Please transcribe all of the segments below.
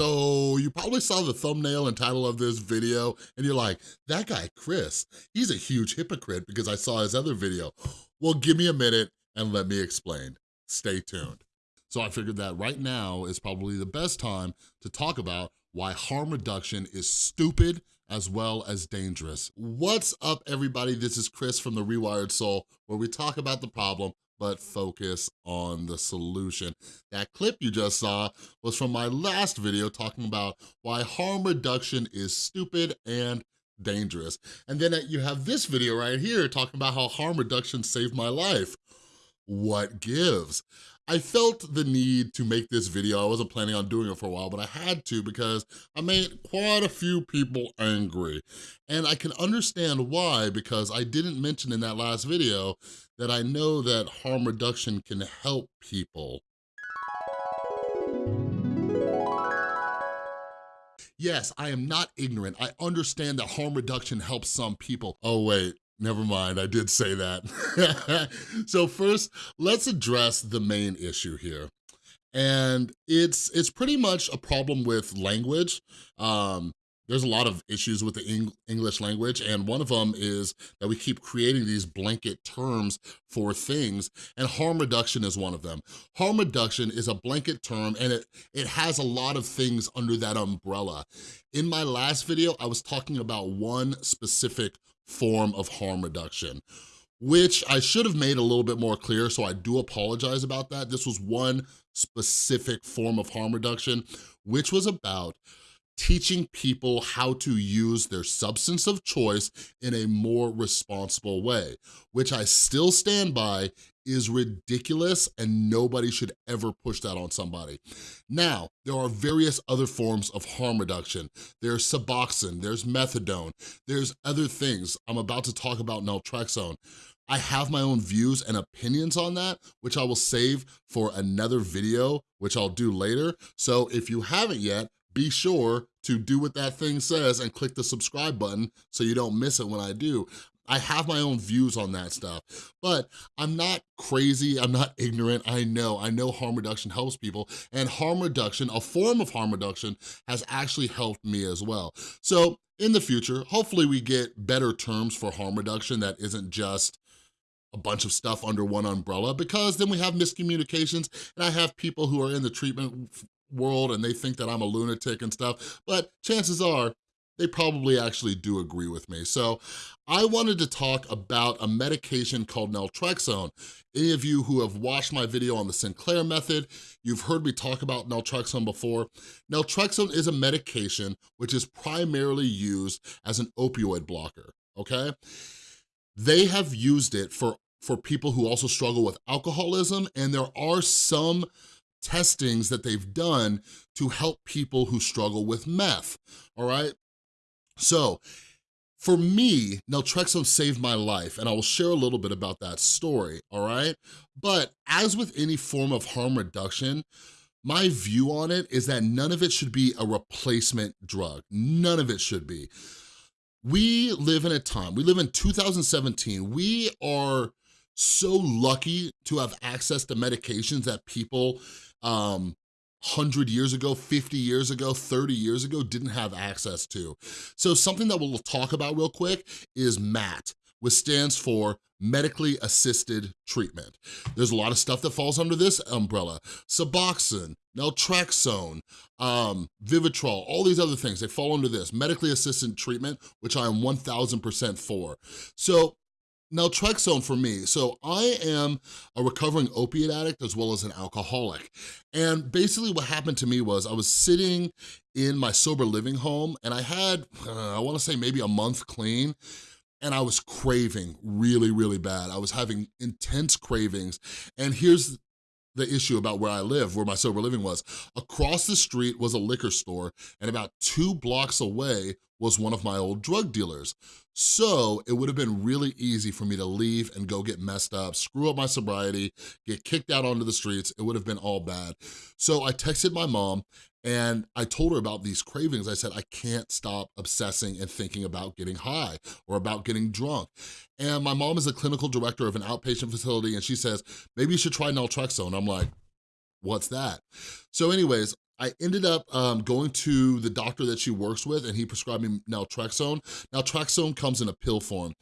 So you probably saw the thumbnail and title of this video and you're like, that guy Chris, he's a huge hypocrite because I saw his other video. Well, give me a minute and let me explain. Stay tuned. So I figured that right now is probably the best time to talk about why harm reduction is stupid as well as dangerous. What's up, everybody? This is Chris from The Rewired Soul, where we talk about the problem but focus on the solution. That clip you just saw was from my last video talking about why harm reduction is stupid and dangerous. And then you have this video right here talking about how harm reduction saved my life. What gives? I felt the need to make this video. I wasn't planning on doing it for a while, but I had to because I made quite a few people angry. And I can understand why because I didn't mention in that last video that I know that harm reduction can help people. Yes, I am not ignorant. I understand that harm reduction helps some people. Oh wait, Never mind, I did say that. so first, let's address the main issue here. And it's it's pretty much a problem with language. Um, there's a lot of issues with the Eng English language, and one of them is that we keep creating these blanket terms for things, and harm reduction is one of them. Harm reduction is a blanket term, and it, it has a lot of things under that umbrella. In my last video, I was talking about one specific form of harm reduction which I should have made a little bit more clear, so I do apologize about that. This was one specific form of harm reduction, which was about teaching people how to use their substance of choice in a more responsible way, which I still stand by is ridiculous and nobody should ever push that on somebody. Now, there are various other forms of harm reduction. There's Suboxone, there's Methadone, there's other things. I'm about to talk about Naltrexone. I have my own views and opinions on that, which I will save for another video, which I'll do later. So if you haven't yet, be sure to do what that thing says and click the subscribe button so you don't miss it when I do. I have my own views on that stuff, but I'm not crazy, I'm not ignorant, I know, I know harm reduction helps people, and harm reduction, a form of harm reduction, has actually helped me as well. So in the future, hopefully we get better terms for harm reduction that isn't just a bunch of stuff under one umbrella because then we have miscommunications and I have people who are in the treatment world and they think that I'm a lunatic and stuff, but chances are they probably actually do agree with me. So I wanted to talk about a medication called naltrexone. Any of you who have watched my video on the Sinclair method, you've heard me talk about naltrexone before. Naltrexone is a medication which is primarily used as an opioid blocker, okay? They have used it for, for people who also struggle with alcoholism, and there are some testings that they've done to help people who struggle with meth, all right? So, for me, naltrexone saved my life, and I will share a little bit about that story, all right? But as with any form of harm reduction, my view on it is that none of it should be a replacement drug. None of it should be. We live in a time, we live in 2017, we are so lucky to have access to medications that people um, 100 years ago, 50 years ago, 30 years ago didn't have access to. So something that we'll talk about real quick is MAT, which stands for medically assisted treatment. There's a lot of stuff that falls under this umbrella. Suboxone, naltrexone, um, Vivitrol, all these other things, they fall under this, medically assisted treatment, which I am 1000% for. So naltrexone for me. So I am a recovering opiate addict as well as an alcoholic. And basically what happened to me was I was sitting in my sober living home and I had, uh, I wanna say maybe a month clean, and I was craving really, really bad. I was having intense cravings. And here's the issue about where I live, where my sober living was. Across the street was a liquor store, and about two blocks away was one of my old drug dealers. So it would have been really easy for me to leave and go get messed up, screw up my sobriety, get kicked out onto the streets. It would have been all bad. So I texted my mom and I told her about these cravings. I said, I can't stop obsessing and thinking about getting high or about getting drunk. And my mom is a clinical director of an outpatient facility and she says, maybe you should try naltrexone. I'm like, what's that? So anyways, I ended up um, going to the doctor that she works with and he prescribed me naltrexone. Naltrexone comes in a pill form.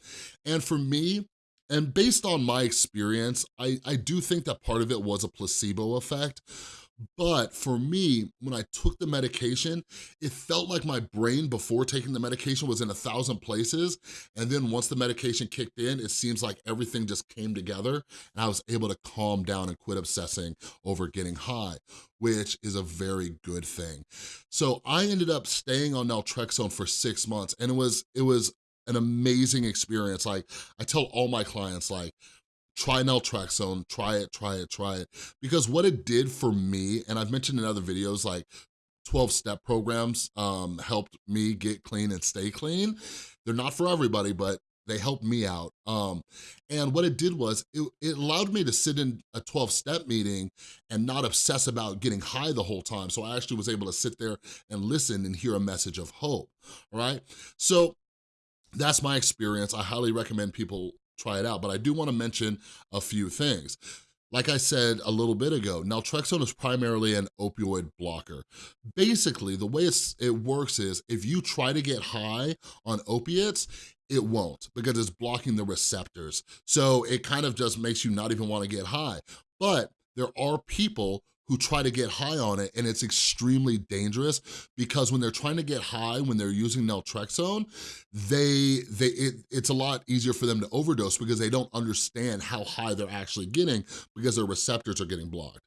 And for me, and based on my experience, I, I do think that part of it was a placebo effect. But for me, when I took the medication, it felt like my brain before taking the medication was in a thousand places. And then once the medication kicked in, it seems like everything just came together and I was able to calm down and quit obsessing over getting high, which is a very good thing. So I ended up staying on naltrexone for six months and it was, it was an amazing experience. Like I tell all my clients, like, try naltrexone, try it, try it, try it. Because what it did for me, and I've mentioned in other videos, like 12-step programs um, helped me get clean and stay clean. They're not for everybody, but they helped me out. Um, and what it did was, it, it allowed me to sit in a 12-step meeting and not obsess about getting high the whole time. So I actually was able to sit there and listen and hear a message of hope, all right? So that's my experience. I highly recommend people try it out. But I do wanna mention a few things. Like I said a little bit ago, naltrexone is primarily an opioid blocker. Basically, the way it works is if you try to get high on opiates, it won't because it's blocking the receptors. So it kind of just makes you not even wanna get high. But there are people who try to get high on it and it's extremely dangerous because when they're trying to get high, when they're using naltrexone, they, they it, it's a lot easier for them to overdose because they don't understand how high they're actually getting because their receptors are getting blocked.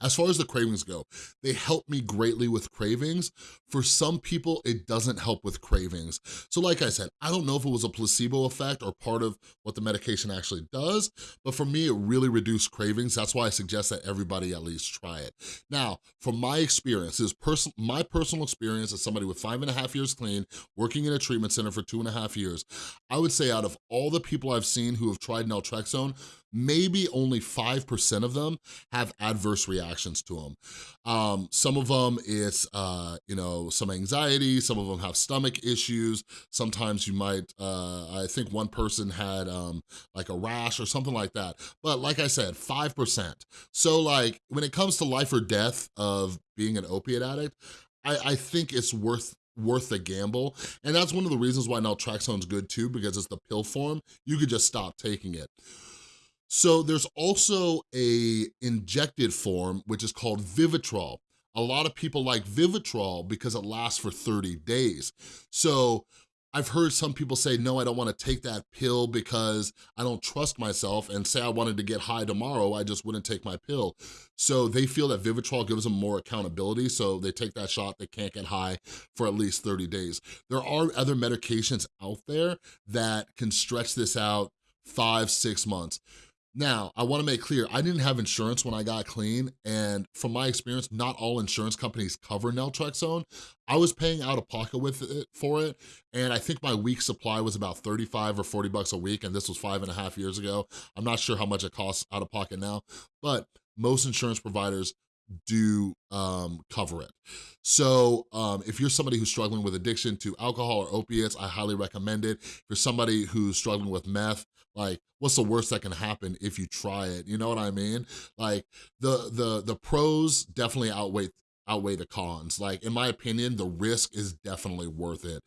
As far as the cravings go, they help me greatly with cravings. For some people, it doesn't help with cravings. So like I said, I don't know if it was a placebo effect or part of what the medication actually does, but for me, it really reduced cravings. That's why I suggest that everybody at least try it. Now, from my experience, is pers my personal experience as somebody with five and a half years clean, working in a treatment center for two and a half years, I would say out of all the people I've seen who have tried naltrexone, maybe only 5% of them have adverse reactions to them. Um, some of them it's, uh, you know, some anxiety, some of them have stomach issues. Sometimes you might, uh, I think one person had um, like a rash or something like that. But like I said, 5%. So like when it comes to life or death of being an opiate addict, I, I think it's worth worth the gamble. And that's one of the reasons why naltrexone's good too, because it's the pill form. You could just stop taking it. So there's also a injected form, which is called Vivitrol. A lot of people like Vivitrol because it lasts for 30 days. So I've heard some people say, no, I don't wanna take that pill because I don't trust myself and say I wanted to get high tomorrow, I just wouldn't take my pill. So they feel that Vivitrol gives them more accountability, so they take that shot, they can't get high for at least 30 days. There are other medications out there that can stretch this out five, six months. Now, I wanna make clear, I didn't have insurance when I got clean, and from my experience, not all insurance companies cover naltrexone. I was paying out of pocket with it for it, and I think my week supply was about 35 or 40 bucks a week, and this was five and a half years ago. I'm not sure how much it costs out of pocket now, but most insurance providers do um, cover it. So um, if you're somebody who's struggling with addiction to alcohol or opiates, I highly recommend it. If you're somebody who's struggling with meth, like what's the worst that can happen if you try it? You know what I mean? Like the the the pros definitely outweigh outweigh the cons. Like, in my opinion, the risk is definitely worth it.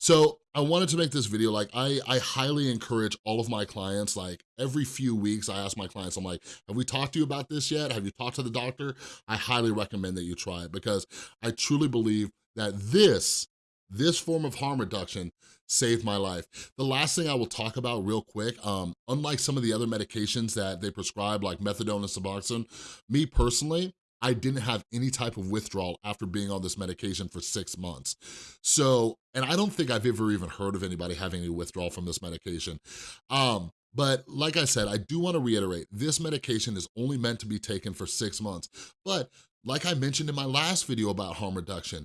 So I wanted to make this video, like, I, I highly encourage all of my clients, like, every few weeks, I ask my clients, I'm like, have we talked to you about this yet? Have you talked to the doctor? I highly recommend that you try it because I truly believe that this, this form of harm reduction saved my life. The last thing I will talk about real quick, um, unlike some of the other medications that they prescribe, like methadone and Suboxone, me personally, I didn't have any type of withdrawal after being on this medication for six months. So, and I don't think I've ever even heard of anybody having any withdrawal from this medication. Um, but like I said, I do wanna reiterate, this medication is only meant to be taken for six months. But like I mentioned in my last video about harm reduction,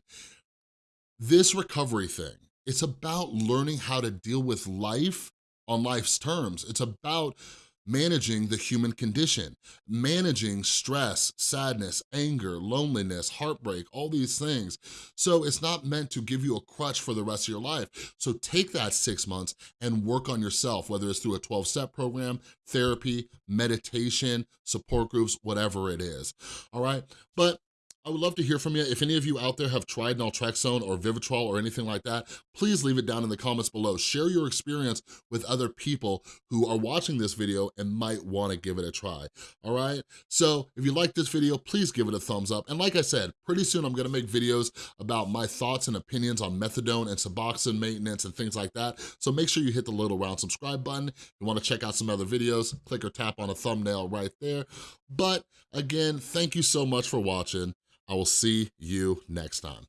this recovery thing, it's about learning how to deal with life on life's terms. It's about managing the human condition, managing stress, sadness, anger, loneliness, heartbreak, all these things. So it's not meant to give you a crutch for the rest of your life. So take that six months and work on yourself, whether it's through a 12-step program, therapy, meditation, support groups, whatever it is, all right? But I would love to hear from you. If any of you out there have tried naltrexone or Vivitrol or anything like that, please leave it down in the comments below. Share your experience with other people who are watching this video and might wanna give it a try, all right? So if you like this video, please give it a thumbs up. And like I said, pretty soon I'm gonna make videos about my thoughts and opinions on methadone and Suboxone maintenance and things like that. So make sure you hit the little round subscribe button. If you wanna check out some other videos, click or tap on a thumbnail right there. But again, thank you so much for watching. I will see you next time.